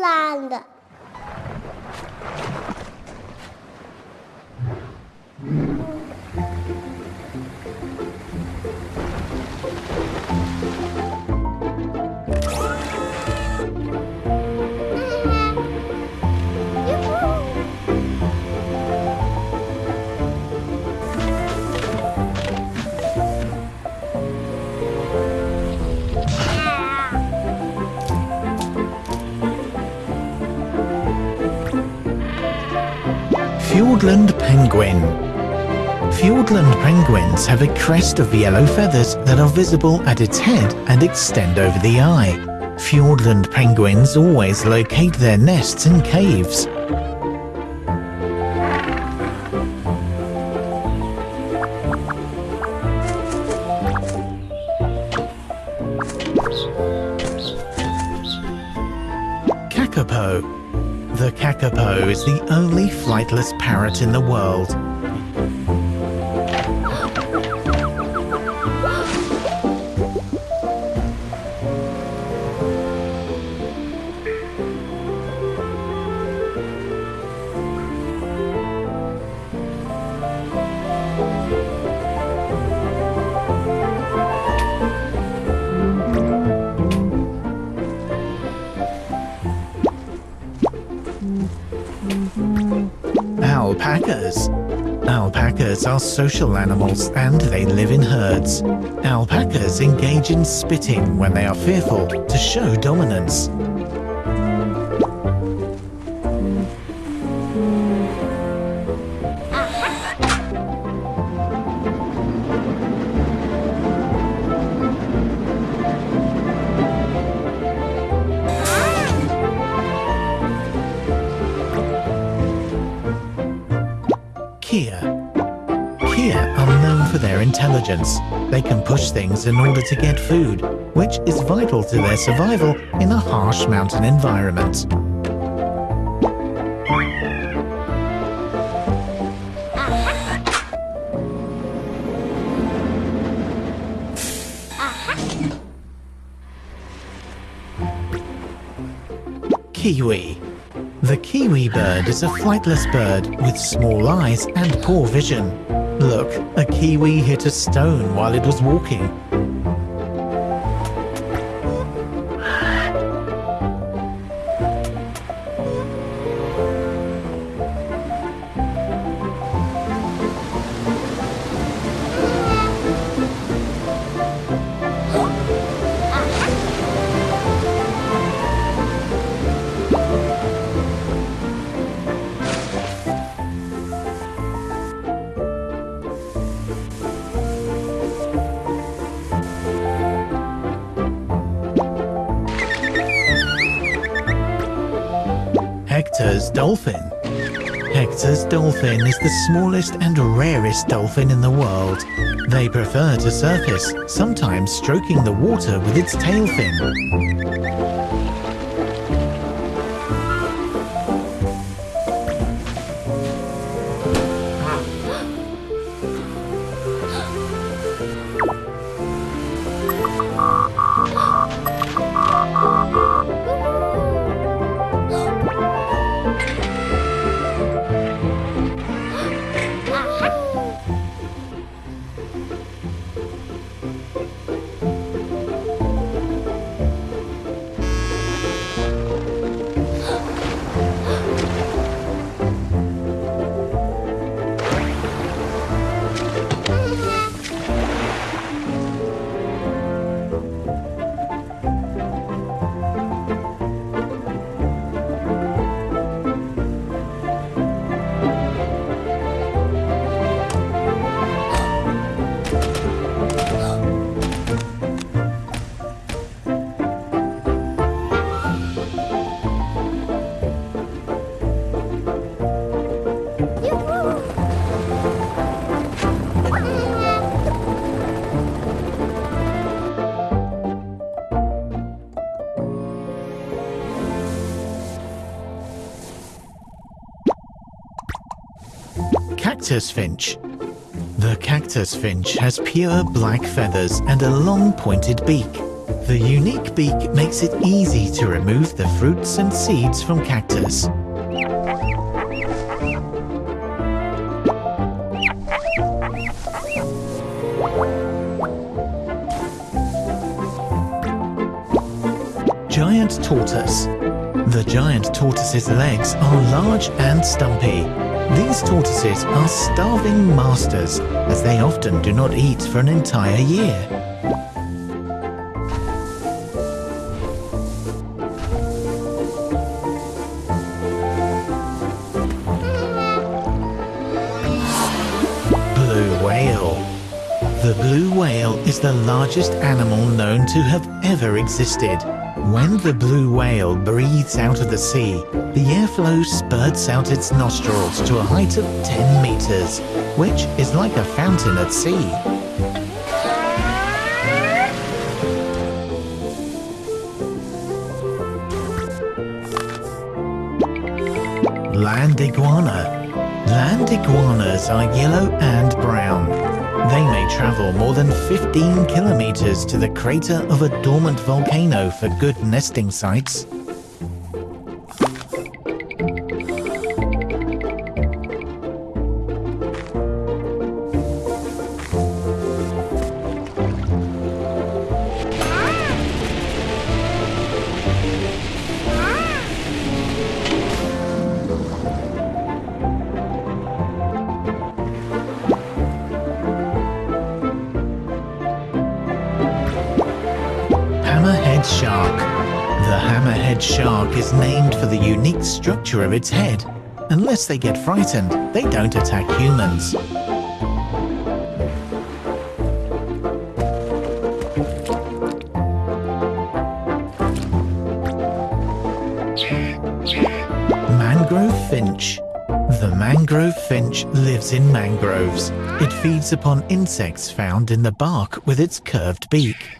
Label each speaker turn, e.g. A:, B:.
A: Land.
B: Fiordland penguin. Fiordland penguins have a crest of yellow feathers that are visible at its head and extend over the eye. Fiordland penguins always locate their nests in caves. Kakapo. The kakapo is the only flightless parrot in the world. Alpacas. Alpacas are social animals and they live in herds. Alpacas engage in spitting when they are fearful to show dominance. Kea. Kea are known for their intelligence. They can push things in order to get food, which is vital to their survival in a harsh mountain environment. Kiwi. The kiwi bird is a flightless bird with small eyes and poor vision. Look, a kiwi hit a stone while it was walking. Hector's dolphin. Hector's dolphin is the smallest and rarest dolphin in the world. They prefer to surface, sometimes stroking the water with its tail fin. Cactus finch. The cactus finch has pure black feathers and a long pointed beak. The unique beak makes it easy to remove the fruits and seeds from cactus. Giant tortoise. The giant tortoise's legs are large and stumpy. These tortoises are starving masters as they often do not eat for an entire year. Blue whale. The blue whale is the largest animal known to have ever existed. When the blue whale breathes out of the sea, the airflow spurts out its nostrils to a height of 10 meters, which is like a fountain at sea. Land iguana. Land iguanas are yellow and brown. They may travel more than 15 kilometers to the crater of a dormant volcano for good nesting sites. Hammerhead shark. The hammerhead shark is named for the unique structure of its head. Unless they get frightened, they don't attack humans. Mangrove finch. The mangrove finch lives in mangroves. It feeds upon insects found in the bark with its curved beak.